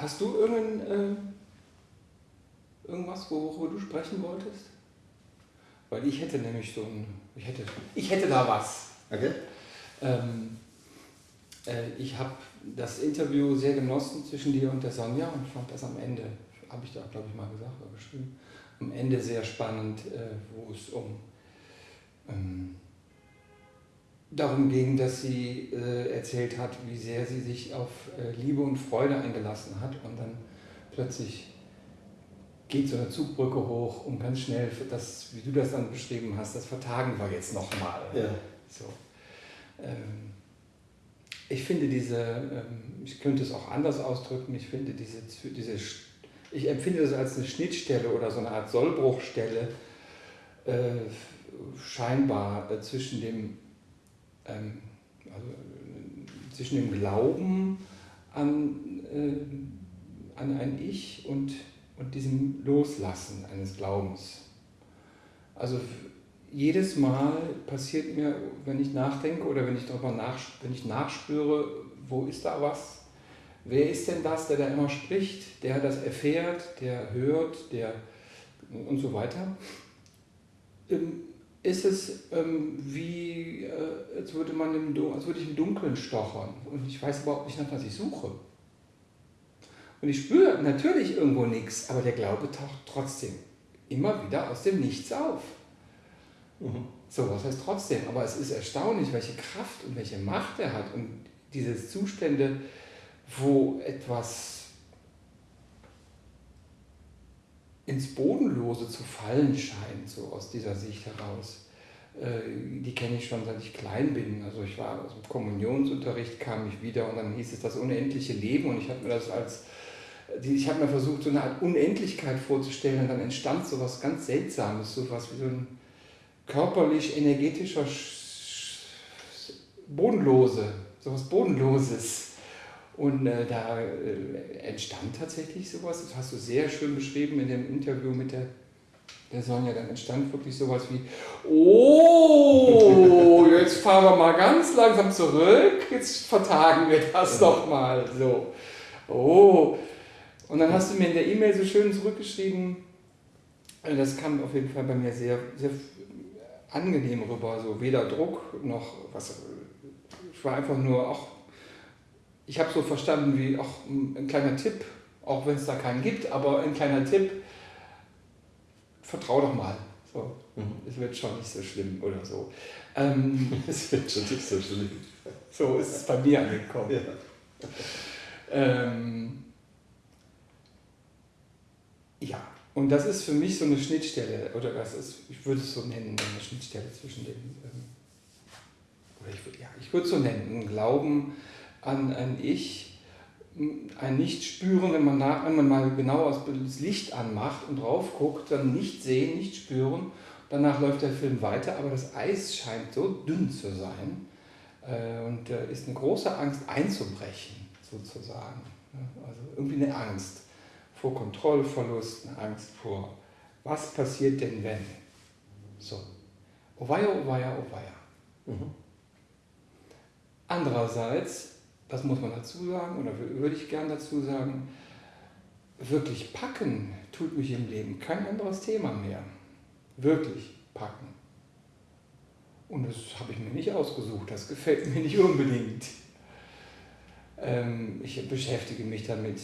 Hast du irgendein, äh, irgendwas, worüber du sprechen wolltest? Weil ich hätte nämlich so ein, ich hätte, ich hätte da was. Okay. Ähm, äh, ich habe das Interview sehr genossen zwischen dir und der Sonja und fand das am Ende, habe ich da glaube ich mal gesagt oder geschrieben, am Ende sehr spannend, äh, wo es um ähm, darum ging, dass sie äh, erzählt hat, wie sehr sie sich auf äh, Liebe und Freude eingelassen hat und dann plötzlich geht so eine Zugbrücke hoch und ganz schnell, das, wie du das dann beschrieben hast, das vertagen wir jetzt nochmal. Ja. So. Ähm, ich finde diese, ähm, ich könnte es auch anders ausdrücken, ich finde diese, diese, ich empfinde das als eine Schnittstelle oder so eine Art Sollbruchstelle äh, scheinbar äh, zwischen dem ähm, also, äh, zwischen dem Glauben an, äh, an ein Ich und, und diesem Loslassen eines Glaubens. Also jedes Mal passiert mir, wenn ich nachdenke oder wenn ich darüber nach, wenn ich nachspüre, wo ist da was? Wer ist denn das, der da immer spricht, der das erfährt, der hört, der und so weiter? Ähm, ist es ähm, wie, äh, als, würde man im, als würde ich im Dunkeln stochern und ich weiß überhaupt nicht, nach was ich suche. Und ich spüre natürlich irgendwo nichts, aber der Glaube taucht trotzdem immer wieder aus dem Nichts auf. Mhm. So, was heißt trotzdem? Aber es ist erstaunlich, welche Kraft und welche Macht er hat und diese Zustände, wo etwas ins Bodenlose zu fallen scheint, so aus dieser Sicht heraus. Äh, die kenne ich schon seit ich klein bin. Also ich war aus dem Kommunionsunterricht, kam ich wieder und dann hieß es das unendliche Leben und ich habe mir das als, ich habe mir versucht, so eine Art Unendlichkeit vorzustellen und dann entstand so was ganz Seltsames, so was wie so ein körperlich-energetischer Bodenlose, so was Bodenloses. Und äh, da äh, entstand tatsächlich sowas, das hast du sehr schön beschrieben in dem Interview mit der, der Sonja, dann entstand wirklich sowas wie, oh, jetzt fahren wir mal ganz langsam zurück, jetzt vertagen wir das doch mal. So, oh. Und dann hast du mir in der E-Mail so schön zurückgeschrieben, äh, das kam auf jeden Fall bei mir sehr, sehr angenehm rüber, so weder Druck noch was. Ich war einfach nur auch ich habe so verstanden wie auch ein kleiner Tipp, auch wenn es da keinen gibt, aber ein kleiner Tipp, vertrau doch mal. So, mhm. Es wird schon nicht so schlimm oder so. Ähm, es wird schon nicht so schlimm. So ist es bei mir angekommen. Ja. Ähm, ja, und das ist für mich so eine Schnittstelle, oder das ist, ich würde es so nennen, eine Schnittstelle zwischen den, ähm, oder ich würde ja, ich würde es so nennen, ein Glauben, an ein Ich, ein Nicht-Spüren, wenn man, nach, wenn man mal genau das Licht anmacht und drauf guckt, dann nicht sehen, nicht spüren. Danach läuft der Film weiter, aber das Eis scheint so dünn zu sein äh, und äh, ist eine große Angst einzubrechen, sozusagen. Also irgendwie eine Angst vor Kontrollverlust, eine Angst vor, was passiert denn wenn? So. Oh weia, oh weia, oh. Mhm. Andererseits das muss man dazu sagen oder würde ich gern dazu sagen, wirklich packen tut mich im Leben kein anderes Thema mehr. Wirklich packen. Und das habe ich mir nicht ausgesucht, das gefällt mir nicht unbedingt. Ähm, ich beschäftige mich damit,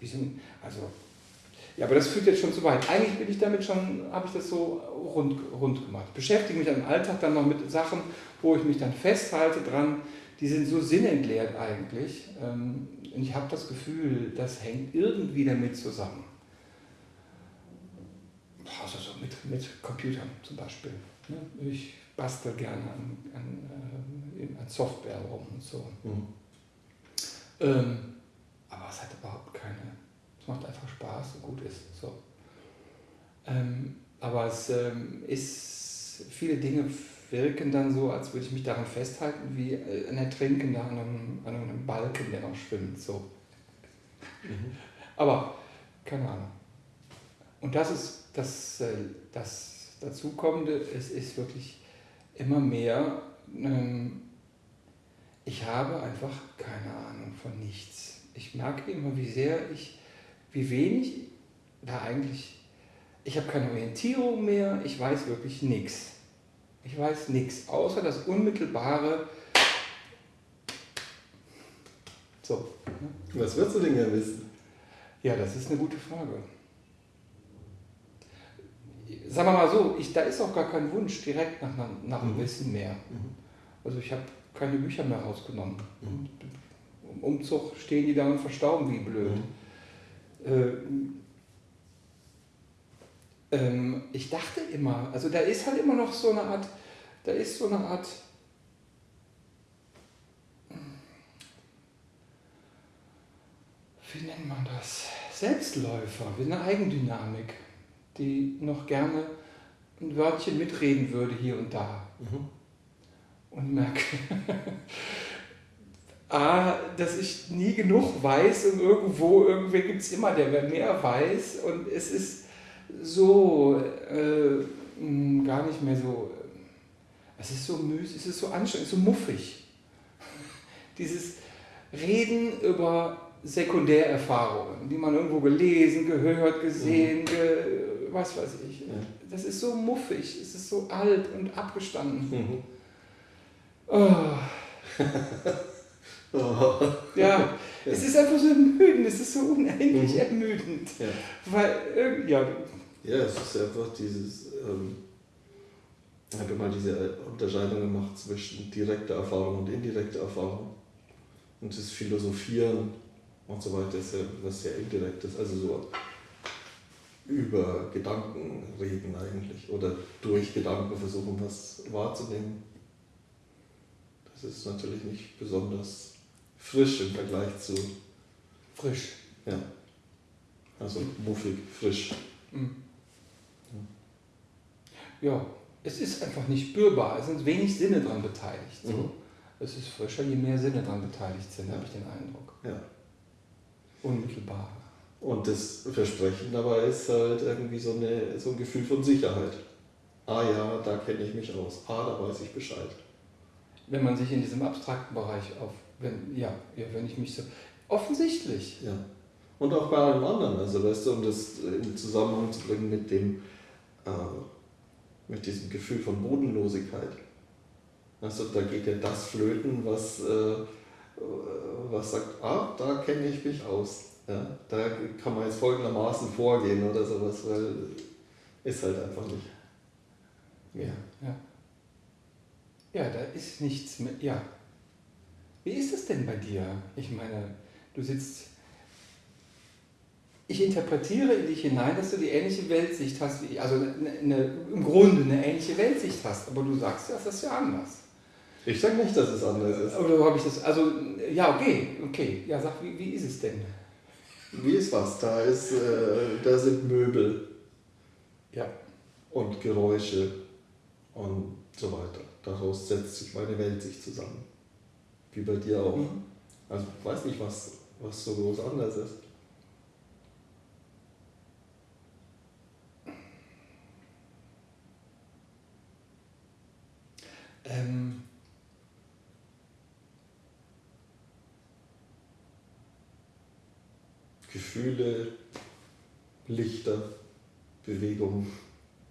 wie so, also, ja, aber das führt jetzt schon zu weit. Eigentlich bin ich damit schon, habe ich das so rund, rund gemacht. Beschäftige mich im Alltag dann noch mit Sachen, wo ich mich dann festhalte dran, die sind so sinnentleert eigentlich. Ähm, und ich habe das Gefühl, das hängt irgendwie damit zusammen. Also so mit, mit Computern zum Beispiel. Ne? Ich bastel gerne an, an, äh, an Software rum und so. Mhm. Ähm, aber es hat überhaupt keine, es macht einfach Spaß und gut ist. So. Ähm, aber es ähm, ist viele Dinge wirken dann so, als würde ich mich daran festhalten, wie äh, ein Ertrinkender an einem, an einem Balken, der noch schwimmt. So. Mhm. Aber keine Ahnung. Und das ist das, äh, das Dazukommende, es ist wirklich immer mehr, ähm, ich habe einfach keine Ahnung von nichts. ich merke immer, wie sehr ich, wie wenig da eigentlich, ich habe keine Orientierung mehr, ich weiß wirklich nichts. Ich weiß nichts, außer das unmittelbare. So. Was würdest du denn gerne wissen? Ja, das ist eine gute Frage. Sagen wir mal so, ich, da ist auch gar kein Wunsch direkt nach, nach mhm. Wissen mehr. Mhm. Also ich habe keine Bücher mehr rausgenommen. Mhm. Im Umzug stehen die da und verstauben wie blöd. Mhm. Äh, ähm, ich dachte immer, also da ist halt immer noch so eine Art, da ist so eine Art, wie nennt man das? Selbstläufer, wie eine Eigendynamik, die noch gerne ein Wörtchen mitreden würde hier und da. Mhm. Und merke, A, dass ich nie genug weiß und irgendwo, irgendwer gibt es immer, der mehr weiß und es ist so äh, gar nicht mehr so, es ist so müßig, es ist so anstrengend, so muffig. Dieses Reden über Sekundärerfahrungen, die man irgendwo gelesen, gehört, gesehen, mhm. ge, was weiß ich. Ja. Das ist so muffig, es ist so alt und abgestanden. Mhm. Oh. oh. Ja, es ist einfach so ermüdend, es ist so unendlich mhm. ermüdend. Ja. Weil, ja. Ja, es ist einfach dieses, ähm, ich habe mal diese Unterscheidung gemacht zwischen direkter Erfahrung und indirekter Erfahrung. Und das Philosophieren und so weiter ist ja was sehr indirektes, also so über Gedanken reden eigentlich oder durch Gedanken versuchen, was wahrzunehmen. Das ist natürlich nicht besonders frisch im Vergleich zu. Frisch. Ja. Also muffig, frisch. Mhm. Ja. ja. es ist einfach nicht spürbar, es sind wenig Sinne daran beteiligt. So. Mhm. Es ist frischer, je mehr Sinne daran beteiligt sind, ja. habe ich den Eindruck. Ja. Unmittelbar. Und das Versprechen dabei ist halt irgendwie so, eine, so ein Gefühl von Sicherheit. Ah ja, da kenne ich mich aus. Ah, da weiß ich Bescheid. Wenn man sich in diesem abstrakten Bereich auf, wenn, ja, ja, wenn ich mich so, offensichtlich. Ja. Und auch bei allem anderen, also weißt du, um das in Zusammenhang zu bringen mit dem, äh, mit diesem Gefühl von Bodenlosigkeit. Also da geht ja das flöten, was äh, was sagt, ah, da kenne ich mich aus. Ja, da kann man jetzt folgendermaßen vorgehen oder sowas, weil ist halt einfach nicht. Ja, ja. Ja, da ist nichts mehr. Ja. Wie ist es denn bei dir? Ich meine, du sitzt. Ich interpretiere in dich hinein, dass du die ähnliche Weltsicht hast wie ich. Also eine, eine, im Grunde eine ähnliche Weltsicht hast, aber du sagst, ja, das ist ja anders. Ich sage nicht, dass es anders ist. Oder habe ich das? Also, ja, okay, okay. Ja, sag, wie, wie ist es denn? Wie ist was? Da, ist, äh, da sind Möbel. Ja. Und Geräusche und so weiter. Daraus setzt sich meine Welt sich zusammen. Wie bei dir auch. Mhm. Also ich weiß nicht, was, was so groß anders ist. Ähm, Gefühle, Lichter, Bewegung.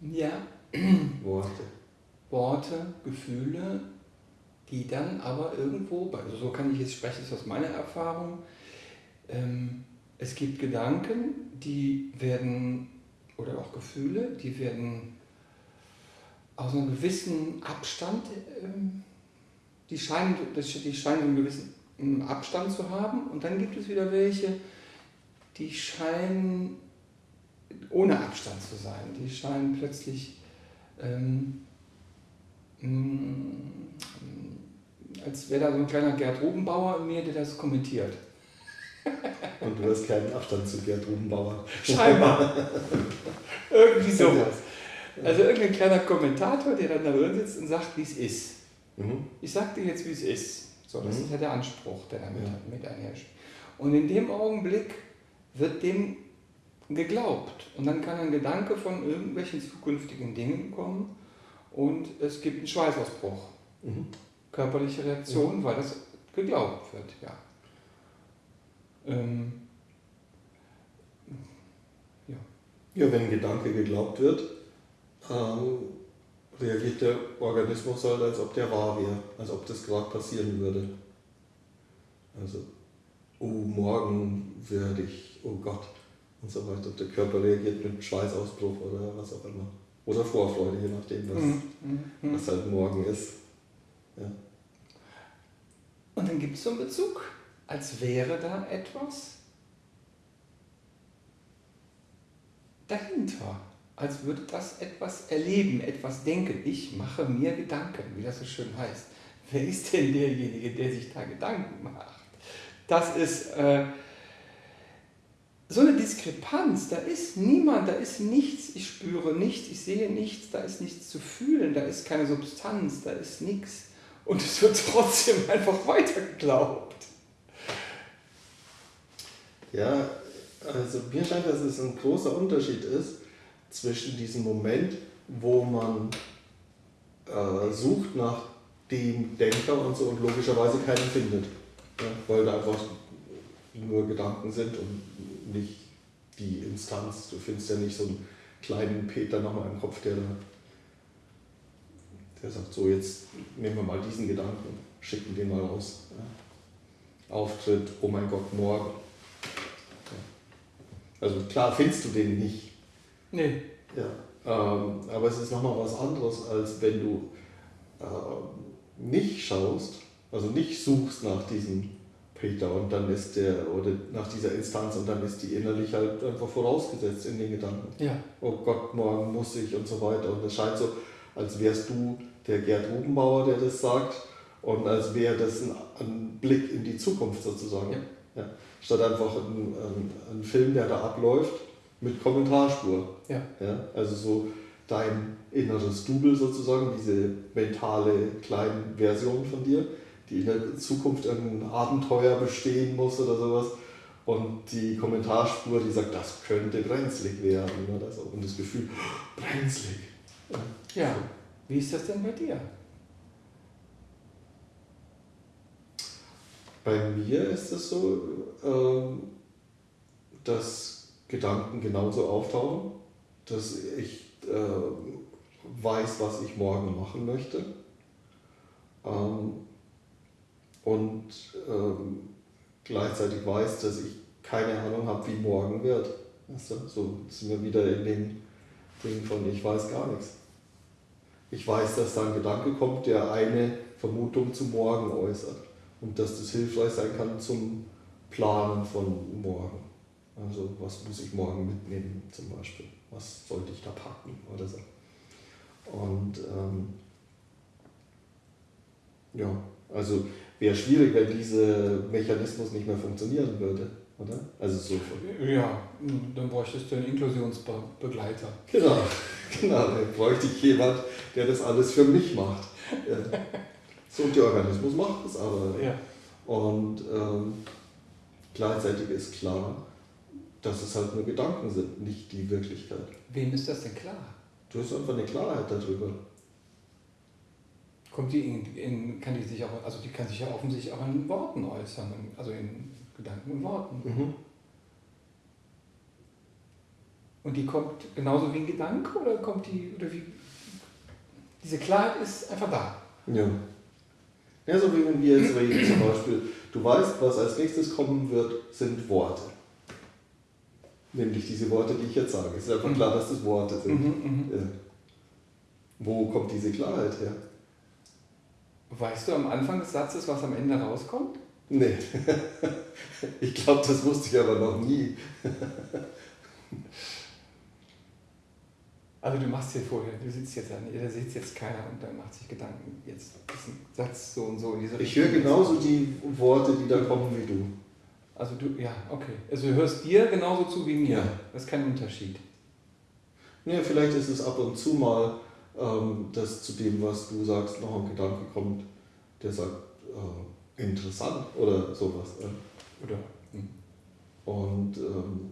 Ja. Worte. Worte, Gefühle, die dann aber irgendwo, also so kann ich jetzt sprechen, ist aus meiner Erfahrung, ähm, es gibt Gedanken, die werden, oder auch Gefühle, die werden aus einem gewissen Abstand, ähm, die, scheinen, die scheinen einen gewissen Abstand zu haben und dann gibt es wieder welche, die scheinen ohne Abstand zu sein. Die scheinen plötzlich ähm, mm, als wäre da so ein kleiner Gerd Rubenbauer in mir, der das kommentiert. Und du hast keinen Abstand zu Gerd Rubenbauer. Scheinbar. Irgendwie sowas. Also irgendein kleiner Kommentator, der dann da drin sitzt und sagt, wie es ist. Mhm. Ich sag dir jetzt, wie es ist. So, das mhm. ist ja der Anspruch, der damit ja. mit einherrscht. Und in dem Augenblick wird dem geglaubt. Und dann kann ein Gedanke von irgendwelchen zukünftigen Dingen kommen und es gibt einen Schweißausbruch. Mhm. Körperliche Reaktion, mhm. weil das geglaubt wird, ja. Ähm, ja. ja, wenn ein Gedanke geglaubt wird, ähm, reagiert der Organismus halt, als ob der wahr wäre, als ob das gerade passieren würde. Also, oh, morgen werde ich, oh Gott, und so weiter. Der Körper reagiert mit Schweißausbruch oder was auch immer. Oder Vorfreude, je nachdem, was, mhm. mhm. was halt morgen ist. Ja. Und dann gibt es so einen Bezug, als wäre da etwas dahinter. Als würde das etwas erleben, etwas denken. Ich mache mir Gedanken, wie das so schön heißt. Wer ist denn derjenige, der sich da Gedanken macht? Das ist äh, so eine Diskrepanz. Da ist niemand, da ist nichts. Ich spüre nichts, ich sehe nichts, da ist nichts zu fühlen, da ist keine Substanz, da ist nichts. Und es wird trotzdem einfach weiter geglaubt. Ja, also mir scheint, dass es ein großer Unterschied ist zwischen diesem Moment, wo man äh, sucht nach dem Denker und so und logischerweise keinen findet. Ja, weil da einfach nur Gedanken sind und nicht die Instanz. Du findest ja nicht so einen kleinen Peter nochmal im Kopf, der da der sagt, so jetzt nehmen wir mal diesen Gedanken, schicken den mal raus. Ja. Auftritt, oh mein Gott, morgen. Ja. Also klar findest du den nicht. Nee. Ja. Ähm, aber es ist nochmal was anderes, als wenn du äh, nicht schaust, also nicht suchst nach diesem Peter und dann ist der, oder nach dieser Instanz und dann ist die innerlich halt einfach vorausgesetzt in den Gedanken. Ja. Oh Gott, morgen muss ich und so weiter. Und es scheint so, als wärst du der Gerd Rubenbauer, der das sagt, und als wäre das ein, ein, Blick in die Zukunft sozusagen. Ja. Ja. Statt einfach ein, ein, ein, Film, der da abläuft, mit Kommentarspur. Ja. Ja. Also so dein inneres Double sozusagen, diese mentale kleine Version von dir, die in der Zukunft ein Abenteuer bestehen muss oder sowas. Und die Kommentarspur, die sagt, das könnte brenzlig werden oder so. Und das Gefühl, brenzlig. Ja. Wie ist das denn bei dir? Bei mir ist es so, ähm, dass Gedanken genauso auftauchen, dass ich äh, weiß, was ich morgen machen möchte. Ähm, und ähm, gleichzeitig weiß, dass ich keine Ahnung habe, wie morgen wird. So sind wir wieder in dem Ding von ich weiß gar nichts. Ich weiß, dass da ein Gedanke kommt, der eine Vermutung zum Morgen äußert und dass das hilfreich sein kann zum Planen von morgen. Also was muss ich morgen mitnehmen zum Beispiel? Was sollte ich da packen oder so? Und ähm, ja, also wäre schwierig, wenn dieser Mechanismus nicht mehr funktionieren würde. Oder? Also so. Ja, dann bräuchtest du einen Inklusionsbegleiter. Genau, genau. Dann bräuchte ich jemand, der das alles für mich macht. so, und der Organismus macht es aber. Ja. Und ähm, gleichzeitig ist klar, dass es halt nur Gedanken sind, nicht die Wirklichkeit. Wem ist das denn klar? Du hast einfach eine Klarheit darüber. Kommt die in, in, kann die sich auch, also die kann sich ja offensichtlich auch in Worten äußern, also in Gedanken und Worten. Mhm. Und die kommt genauso wie ein Gedanke oder kommt die, oder wie? Diese Klarheit ist einfach da. Ja. Ja, so wie wenn wir jetzt reden zum Beispiel, du weißt, was als nächstes kommen wird, sind Worte. Nämlich diese Worte, die ich jetzt sage. Es ist einfach mhm. klar, dass das Worte sind. Mhm, mhm. ja. Wo kommt diese Klarheit her? Weißt du am Anfang des Satzes, was am Ende rauskommt? Nee. ich glaube, das wusste ich aber noch nie. also du machst hier vorher, du sitzt jetzt an, da sitzt jetzt keiner und dann macht sich Gedanken, jetzt ist ein Satz so und so in diese Ich höre genauso die Worte, die da kommen wie du. Also du, ja, okay. Also du hörst dir genauso zu wie mir. Ja. Das ist kein Unterschied. Ja, vielleicht ist es ab und zu mal, ähm, dass zu dem, was du sagst, noch ein Gedanke kommt, der sagt, äh, interessant oder sowas. Oder? Hm. Und ähm,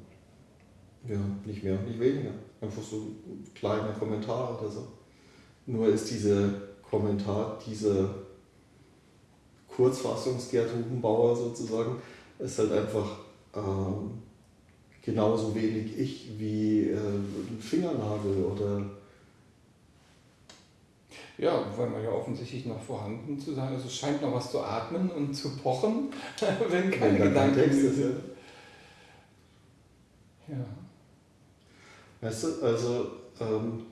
ja, nicht mehr, nicht weniger. Einfach so ein kleiner Kommentar oder so. Nur ist dieser Kommentar, diese Kurzfassungs Gerd Hubenbauer sozusagen, ist halt einfach ähm, genauso wenig ich wie äh, ein Fingernagel oder. Ja, weil man ja offensichtlich noch vorhanden zu sein. Also es scheint noch was zu atmen und zu pochen, wenn keine wenn Gedanken Text ist. Ja. ja. Weißt du, also ähm,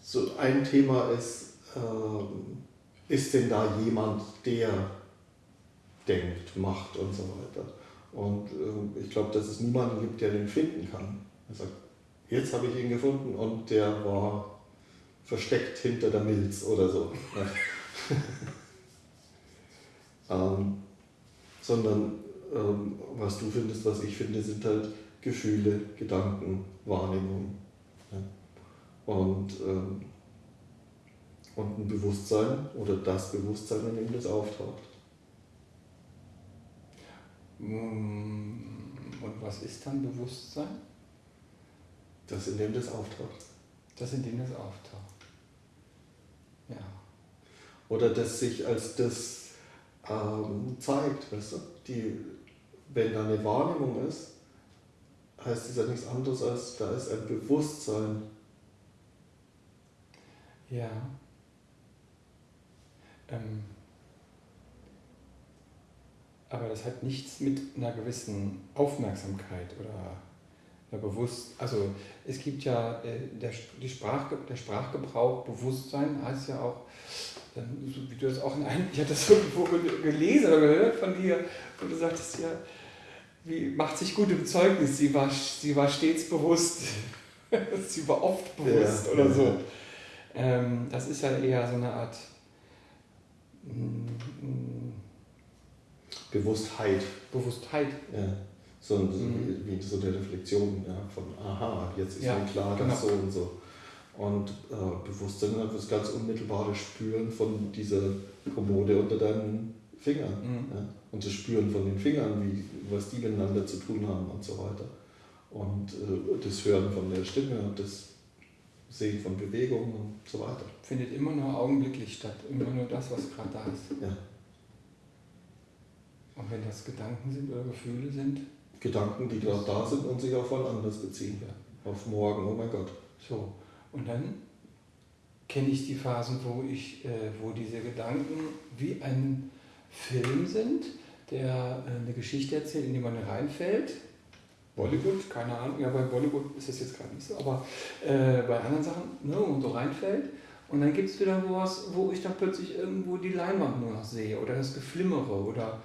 so ein Thema ist, ähm, ist denn da jemand, der denkt, macht und so weiter. Und äh, ich glaube, dass es niemanden gibt, der den finden kann. Er sagt, jetzt habe ich ihn gefunden und der war versteckt hinter der Milz oder so. ähm, sondern ähm, was du findest, was ich finde, sind halt Gefühle, Gedanken, Wahrnehmungen. Ja. Und, ähm, und ein Bewusstsein oder das Bewusstsein, in dem das auftaucht. Mm, und was ist dann Bewusstsein? Das, in dem das auftaucht. Das, in dem das auftaucht. Ja. Oder das sich als das ähm, zeigt, weißt du? Die, wenn da eine Wahrnehmung ist, heißt es ja nichts anderes als, da ist ein Bewusstsein. Ja. Ähm aber das hat nichts mit einer gewissen Aufmerksamkeit oder Bewusst. Also es gibt ja äh, der, die Sprach, der Sprachgebrauch, Bewusstsein heißt ja auch, ähm, wie du das auch in einem, ich hatte das irgendwo gelesen oder gehört von dir, und du sagtest ja, wie macht sich gut im Zeugnis, sie war, sie war stets bewusst, sie war oft bewusst ja, oder so. Ähm, das ist ja eher so eine Art. Mm, mm, Bewusstheit. Bewusstheit. Ja. So, mhm. wie, so eine Reflexion ja, von, aha, jetzt ist ja, mir klar, genau. so und so. Und äh, Bewusstsein das ganz unmittelbare Spüren von dieser Kommode unter deinen Fingern. Mhm. Ja? Und das Spüren von den Fingern, wie, was die miteinander zu tun haben und so weiter. Und äh, das Hören von der Stimme und das Sehen von Bewegungen und so weiter. Findet immer nur augenblicklich statt, immer nur das, was gerade da ist. Ja. Und wenn das Gedanken sind oder Gefühle sind? Gedanken, die gerade da sind und sich auf was anderes beziehen. Ja. Auf morgen, oh mein Gott. So, und dann kenne ich die Phasen, wo, ich, äh, wo diese Gedanken wie ein Film sind, der äh, eine Geschichte erzählt, in die man reinfällt. Bollywood, keine Ahnung, ja bei Bollywood ist das jetzt gerade nicht so, aber äh, bei anderen Sachen, ne, wo man so reinfällt. Und dann gibt es wieder was, wo ich dann plötzlich irgendwo die Leinwand nur noch sehe oder das Geflimmere oder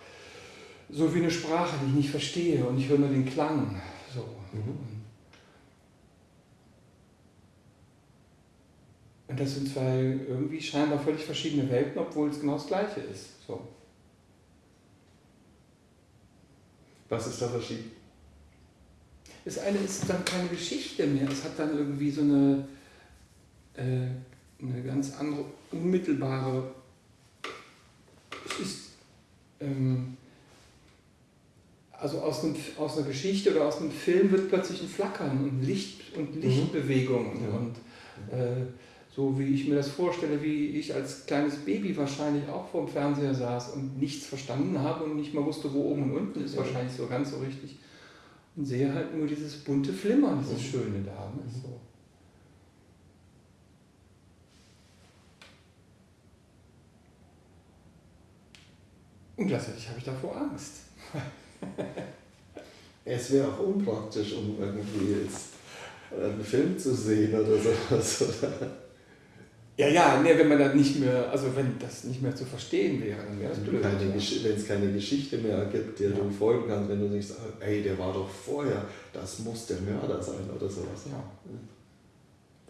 so wie eine Sprache, die ich nicht verstehe und ich höre nur den Klang. So. Mhm. Und das sind zwei irgendwie scheinbar völlig verschiedene Welten, obwohl es genau das Gleiche ist. So. Was ist da verschieden? Das eine ist dann keine Geschichte mehr. Es hat dann irgendwie so eine, äh, eine ganz andere, unmittelbare. Es ist. Ähm, also aus, einem, aus einer Geschichte oder aus einem Film wird plötzlich ein Flackern und Licht und. Lichtbewegungen. Mhm. Und äh, so wie ich mir das vorstelle, wie ich als kleines Baby wahrscheinlich auch vor dem Fernseher saß und nichts verstanden habe und nicht mal wusste, wo oben und unten ist, wahrscheinlich so ganz so richtig. Und sehe halt nur dieses bunte Flimmern, dieses mhm. Schöne da. Ne? Mhm. So. Und gleichzeitig habe ich davor Angst. es wäre auch unpraktisch, um irgendwie jetzt einen Film zu sehen oder sowas. Ja, ja, nee, wenn man dann nicht mehr, also wenn das nicht mehr zu verstehen wäre, dann wäre es blöd. Wenn es keine Geschichte mehr gibt, der ja. du folgen kannst, wenn du nicht sagst, ey, der war doch vorher, das muss der Mörder sein oder sowas. Ja.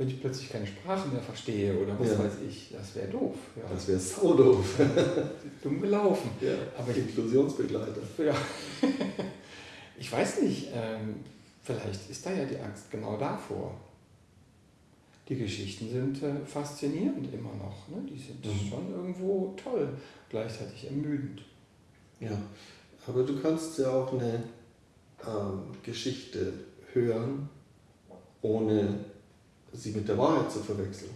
Wenn ich plötzlich keine Sprache mehr verstehe oder was ja. weiß ich, das wäre doof. Ja. Das wäre sau doof. Dumm gelaufen. Ja, aber Inklusionsbegleiter. Ja. ich weiß nicht, ähm, vielleicht ist da ja die Angst genau davor die Geschichten sind äh, faszinierend immer noch. Ne? Die sind mhm. schon irgendwo toll, gleichzeitig ermüdend. Ja, aber du kannst ja auch eine ähm, Geschichte hören, ohne sie mit der Wahrheit zu verwechseln.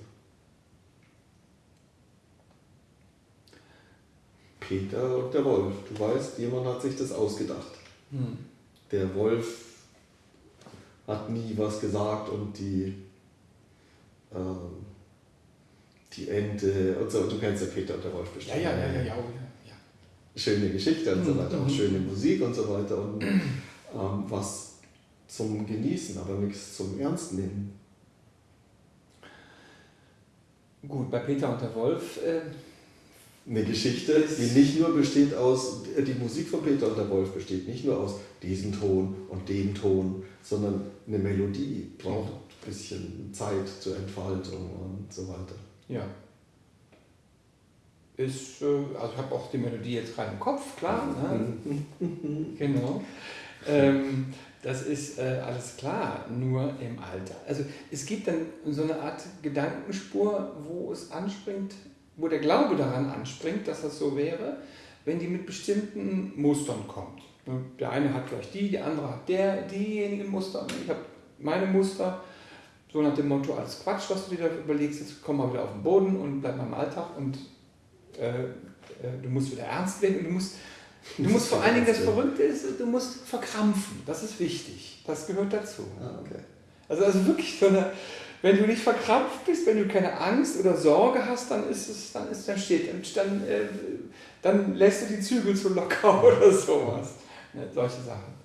Peter und der Wolf. Du weißt, jemand hat sich das ausgedacht. Hm. Der Wolf hat nie was gesagt und die, ähm, die Ente und so. Du kennst ja Peter und der Wolf bestimmt. Ja, ja, ja, ja, ja. ja. Schöne Geschichte und so mhm, weiter, auch mhm. schöne Musik und so weiter und ähm, was zum Genießen, aber nichts zum Ernst nehmen. Gut, bei Peter und der Wolf. Äh, eine Geschichte, die nicht nur besteht aus, die Musik von Peter und der Wolf besteht nicht nur aus diesem Ton und dem Ton, sondern eine Melodie braucht ein bisschen Zeit zur Entfaltung und so weiter. Ja. Ist, äh, also ich habe auch die Melodie jetzt gerade im Kopf, klar. Ne? genau. Ähm, das ist äh, alles klar, nur im Alter. Also es gibt dann so eine Art Gedankenspur, wo es anspringt, wo der Glaube daran anspringt, dass das so wäre, wenn die mit bestimmten Mustern kommt. Der eine hat vielleicht die, der andere hat der, diejenigen Muster. Ich habe meine Muster, so nach dem Motto, alles Quatsch, was du dir da überlegst, jetzt komm mal wieder auf den Boden und bleib mal im Alltag und äh, äh, du musst wieder ernst werden und du musst Du musst vor allen Dingen, das Verrückte ist, du musst verkrampfen. Das ist wichtig. Das gehört dazu. Ah, okay. Also, also wirklich so eine, wenn du nicht verkrampft bist, wenn du keine Angst oder Sorge hast, dann ist es, dann ist, dann steht, dann, äh, dann lässt du die Zügel zu locker oder sowas. Ne, solche Sachen.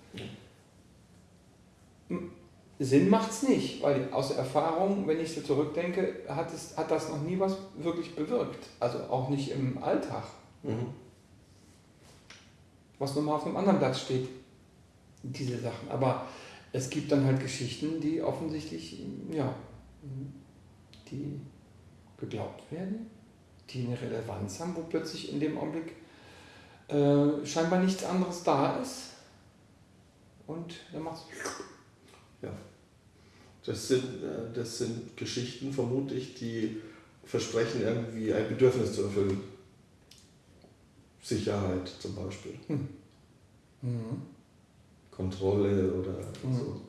Sinn macht es nicht, weil aus Erfahrung, wenn ich so zurückdenke, hat, es, hat das noch nie was wirklich bewirkt. Also auch nicht im Alltag. Mhm was nochmal auf einem anderen Blatt steht. Diese Sachen. Aber es gibt dann halt Geschichten, die offensichtlich, ja, die geglaubt werden, die eine Relevanz haben, wo plötzlich in dem Augenblick äh, scheinbar nichts anderes da ist. Und dann macht es. Ja. Das sind, äh, das sind Geschichten, vermutlich, die versprechen, irgendwie ein Bedürfnis zu erfüllen. Sicherheit zum Beispiel. Hm. Mhm. Kontrolle oder mhm. so.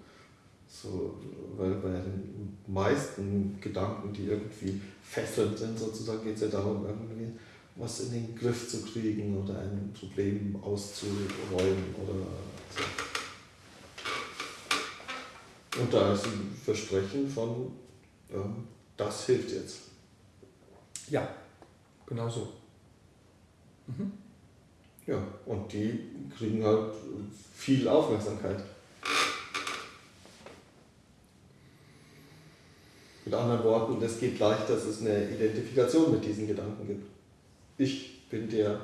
So, weil bei den meisten Gedanken, die irgendwie fesselnd sind, sozusagen geht es ja darum, irgendwie was in den Griff zu kriegen oder ein Problem auszuräumen oder so. Und da ist ein Versprechen von, ähm, das hilft jetzt. Ja, genau so. Mhm. Ja, und die kriegen halt viel Aufmerksamkeit. Mit anderen Worten, es geht leicht, dass es eine Identifikation mit diesen Gedanken gibt. Ich bin der,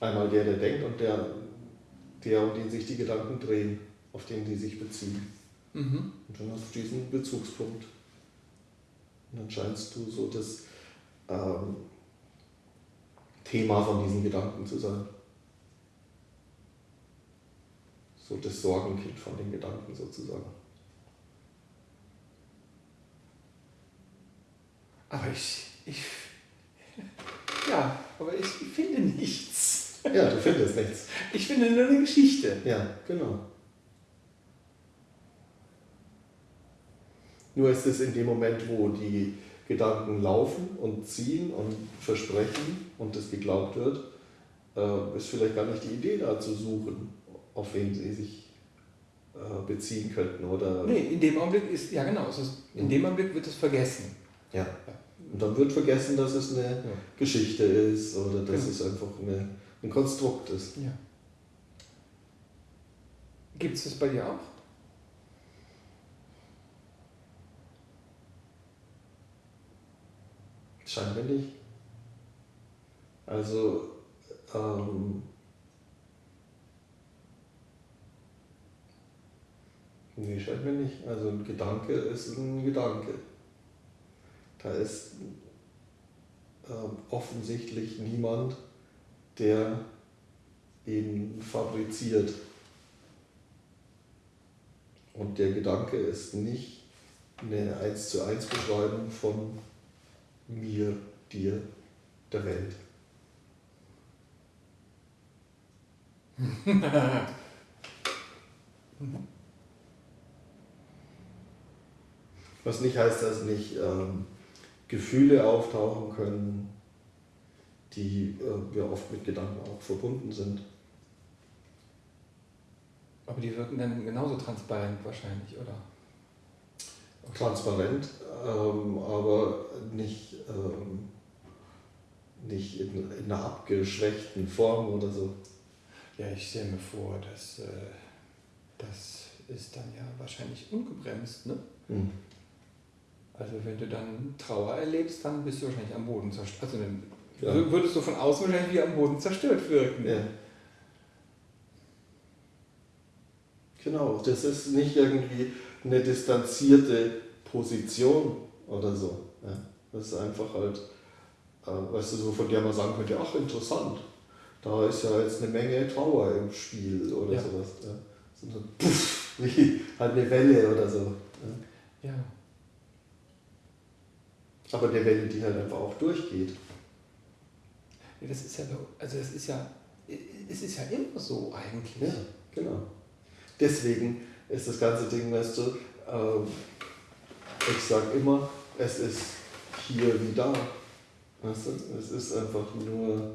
einmal der, der denkt und der, der, um den sich die Gedanken drehen, auf den die sich beziehen. Mhm. Und dann hast du diesen Bezugspunkt. Und dann scheinst du so das ähm, Thema von diesen Gedanken zu sein. So das Sorgenkind von den Gedanken sozusagen. Aber ich, ich, ja, aber ich finde nichts. Ja, du findest nichts. Ich finde nur eine Geschichte. Ja, genau. Nur ist es in dem Moment, wo die Gedanken laufen und ziehen und versprechen und es geglaubt wird, äh, ist vielleicht gar nicht die Idee da zu suchen, auf wen sie sich äh, beziehen könnten. Oder nee, in dem Augenblick ist, ja genau, ist, in dem Augenblick wird es vergessen. Ja. ja. Und dann wird vergessen, dass es eine ja. Geschichte ist oder dass genau. es einfach eine, ein Konstrukt ist. Ja. Gibt es das bei dir auch? Scheinbar nicht. Also, ähm, nee, scheinbar nicht. Also ein Gedanke ist ein Gedanke. Da ist ähm, offensichtlich niemand, der ihn fabriziert. Und der Gedanke ist nicht eine 1 zu 1 Beschreibung von mir, dir, der Welt. Was nicht heißt, dass nicht ähm, Gefühle auftauchen können, die äh, ja oft mit Gedanken auch verbunden sind. Aber die wirken dann genauso transparent wahrscheinlich, oder? Transparent, ähm, aber nicht, ähm, nicht in, in, einer abgeschwächten Form oder so. Ja, ich stelle mir vor, dass äh, das ist dann ja wahrscheinlich ungebremst, ne? Mhm. Also wenn du dann Trauer erlebst, dann bist du wahrscheinlich am Boden zerstört. Also dann ja. würdest du von außen wahrscheinlich wie am Boden zerstört wirken. Ja. Genau, das ist nicht irgendwie eine distanzierte Position oder so. Ja. Das ist einfach halt, äh, weißt du, so von der man sagen könnte, ach interessant, da ist ja jetzt eine Menge Trauer im Spiel oder ja. sowas. Ja. So, puff, wie halt eine Welle oder so. Ja. ja. Aber eine Welle, die halt einfach auch durchgeht. Ja, das ist ja, also es ist ja, es ist ja immer so eigentlich. Ja, genau. Deswegen ist das ganze Ding, weißt du, äh, ich sage immer, es ist hier wie da. Weißt du? Es ist einfach nur,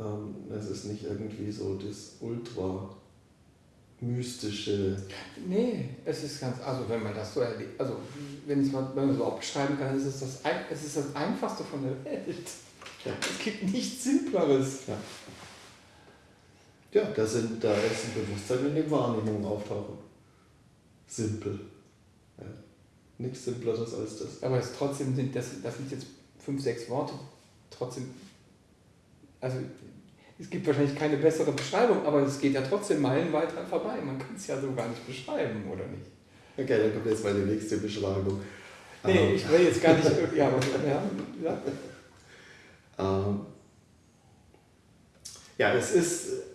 ähm, es ist nicht irgendwie so das ultra mystische. Nee, es ist ganz, also wenn man das so erlebt, also wenn, es mal, wenn man so auch beschreiben kann, ist es das, es ist das Einfachste von der Welt. Ja. Es gibt nichts Simpleres. Ja. Ja, da, sind, da ist ein Bewusstsein in den Wahrnehmungen auftauchen. Simpel. Ja. Nichts Simpleres als das. Aber es trotzdem sind, das, das sind jetzt fünf, sechs Worte. Trotzdem, also es gibt wahrscheinlich keine bessere Beschreibung, aber es geht ja trotzdem meilenweit dran vorbei. Man kann es ja so gar nicht beschreiben, oder nicht? Okay, dann kommt jetzt meine nächste Beschreibung. Nee, ähm. ich will jetzt gar nicht. ja, aber, ja, ja. Ähm, ja, es ist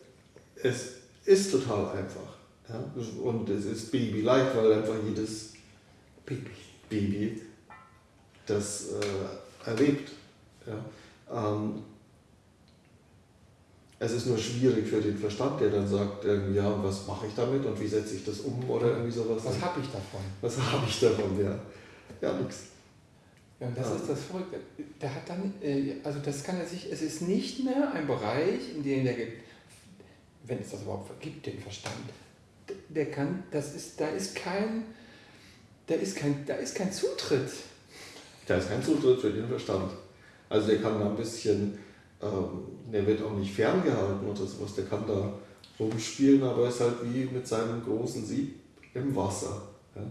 es ist total einfach. Ja? Und es ist Baby-like, weil einfach jedes Baby, Baby das äh, erlebt. Ja? Ähm, es ist nur schwierig für den Verstand, der dann sagt, ja, was mache ich damit und wie setze ich das um oder irgendwie sowas. Was habe ich davon? Was habe ich davon, ja. Ja, nix. Ja, und das ja. ist das Verrückte. Der hat dann, äh, also das kann er sich, es ist nicht mehr ein Bereich, in dem der wenn es das überhaupt gibt, den Verstand, der kann, das ist, da ist kein, da ist kein, da ist kein Zutritt. Da ist kein Zutritt für den Verstand. Also der kann da ein bisschen, ähm, der wird auch nicht ferngehalten oder sowas, der kann da rumspielen, aber ist halt wie mit seinem großen Sieb im Wasser. Ja?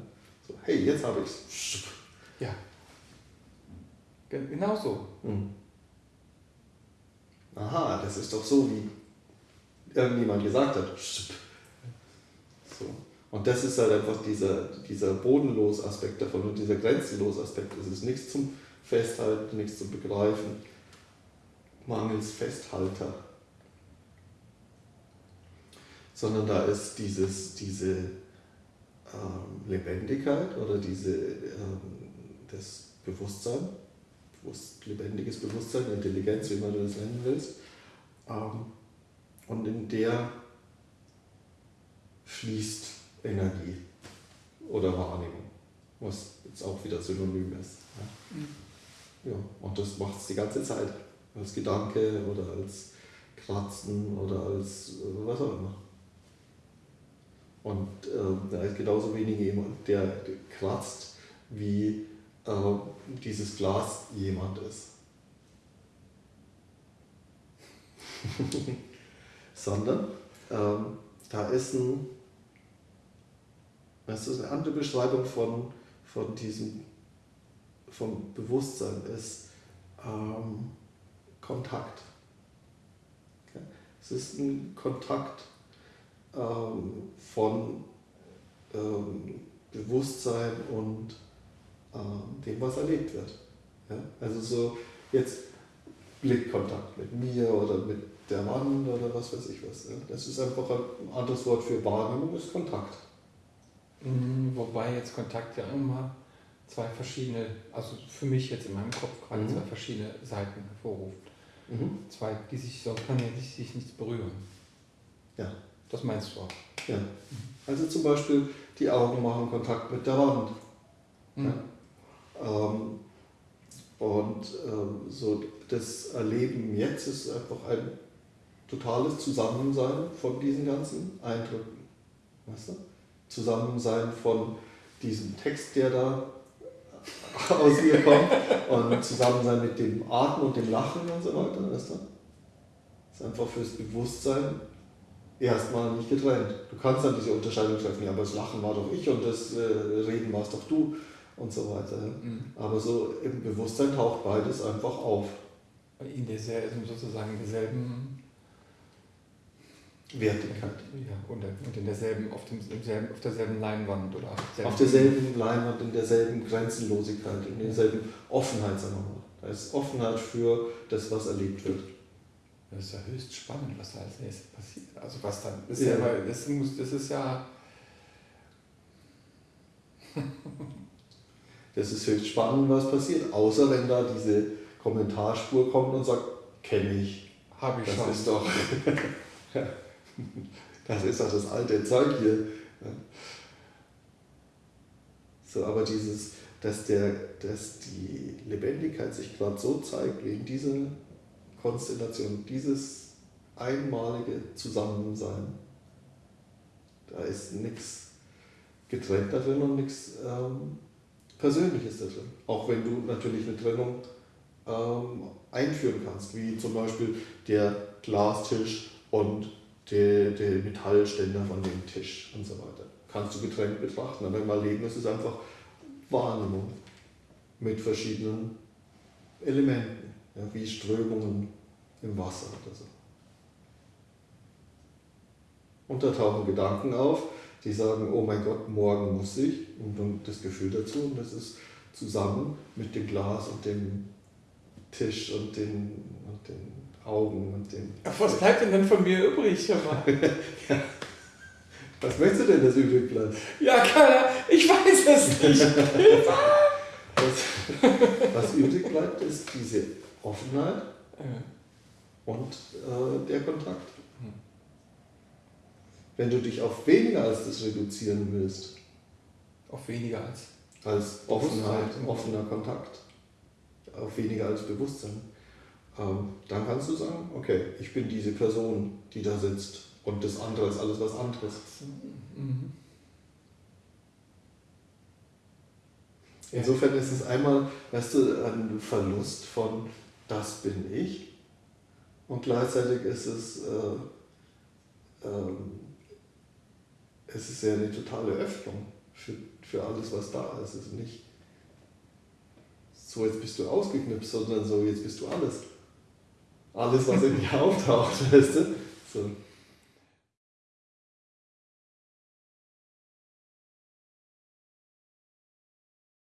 So, hey, jetzt habe ich es. Ja. Genau so. Hm. Aha, das ist doch so wie irgendjemand gesagt hat. So. Und das ist halt einfach dieser, dieser bodenlos Aspekt davon und dieser grenzenlos Aspekt. Es ist nichts zum Festhalten, nichts zum Begreifen, mangels Festhalter. Sondern da ist dieses, diese ähm, Lebendigkeit oder diese, ähm, das Bewusstsein, bewusst, lebendiges Bewusstsein, Intelligenz, wie man das nennen willst, ähm, und in der fließt Energie oder Wahrnehmung, was jetzt auch wieder synonym ist. Ja, mhm. ja und das macht es die ganze Zeit, als Gedanke oder als Kratzen oder als was auch immer. Und äh, da ist genauso wenig jemand, der kratzt, wie äh, dieses Glas jemand ist. sondern ähm, da ist ein, das ist eine andere Beschreibung von, von diesem, vom Bewusstsein ist ähm, Kontakt. Es ist ein Kontakt ähm, von ähm, Bewusstsein und ähm, dem, was erlebt wird. Ja? Also so jetzt Blickkontakt mit mir oder mit der Mann oder was weiß ich was. Das ist einfach ein anderes Wort für Wahrnehmung, ist Kontakt. Mhm, wobei jetzt Kontakt ja immer zwei verschiedene, also für mich jetzt in meinem Kopf gerade mhm. zwei verschiedene Seiten hervorruft. Mhm. Zwei, die sich so können ja sich, sich nichts berühren. Ja. Das meinst du auch? Ja. Also zum Beispiel die Augen machen Kontakt mit der Wand. Mhm. Ja. Ähm, und Und ähm, so das Erleben jetzt ist einfach ein totales Zusammensein von diesen ganzen Eindrücken. Weißt du? Zusammensein von diesem Text, der da aus ihr kommt und Zusammensein mit dem Atmen und dem Lachen und so weiter. Weißt du? Das ist einfach fürs Bewusstsein erstmal nicht getrennt. Du kannst dann diese Unterscheidung treffen, ja, aber das Lachen war doch ich und das äh, Reden warst doch du und so weiter. Mhm. Aber so im Bewusstsein taucht beides einfach auf. In derselben, sozusagen derselben Wertigkeit. Ja, und, und in derselben, auf, dem, selben, auf derselben Leinwand oder auf derselben Leinwand, in derselben Grenzenlosigkeit, in derselben Offenheit, sagen wir mal. Da ist Offenheit für das, was erlebt wird. Das ist ja höchst spannend, was da als nächstes passiert. Also was dann ist ja, ja das, muss, das ist ja. das ist höchst spannend, was passiert. Außer wenn da diese Kommentarspur kommt und sagt, kenne ich. Habe ich das schon. Ist doch das ist doch das alte Zeug hier. So, aber dieses, dass, der, dass die Lebendigkeit sich gerade so zeigt, wie in dieser Konstellation, dieses einmalige Zusammensein, da ist nichts getrennt da drin und nichts ähm, Persönliches da drin. Auch wenn du natürlich eine Trennung ähm, einführen kannst, wie zum Beispiel der Glastisch und der, der Metallständer von dem Tisch und so weiter. Kannst du getrennt betrachten, aber im Erleben ist es einfach Wahrnehmung mit verschiedenen Elementen, ja, wie Strömungen im Wasser oder so. Und da tauchen Gedanken auf, die sagen, oh mein Gott, morgen muss ich, und dann das Gefühl dazu, und das ist zusammen mit dem Glas und dem Tisch und den, und den Augen und den. Ach, was bleibt denn dann von mir übrig? ja. Was möchtest du denn, dass übrig bleibt? Ja, keiner, ich weiß es nicht. was, was übrig bleibt, ist diese Offenheit ja. und äh, der Kontakt. Hm. Wenn du dich auf weniger als das reduzieren willst. Auf weniger als? Als Offenheit, offener Kontakt. Auf weniger als Bewusstsein ähm, dann kannst du sagen, okay, ich bin diese Person, die da sitzt und das andere ist alles was anderes. Mhm. Insofern ist es einmal, weißt du, ein Verlust von das bin ich und gleichzeitig ist es, äh, äh, es ist ja eine totale Öffnung für, für alles, was da ist. Es ist nicht so, jetzt bist du ausgeknipst, sondern so, jetzt bist du alles alles, was in dir auftaucht, weißt du? So.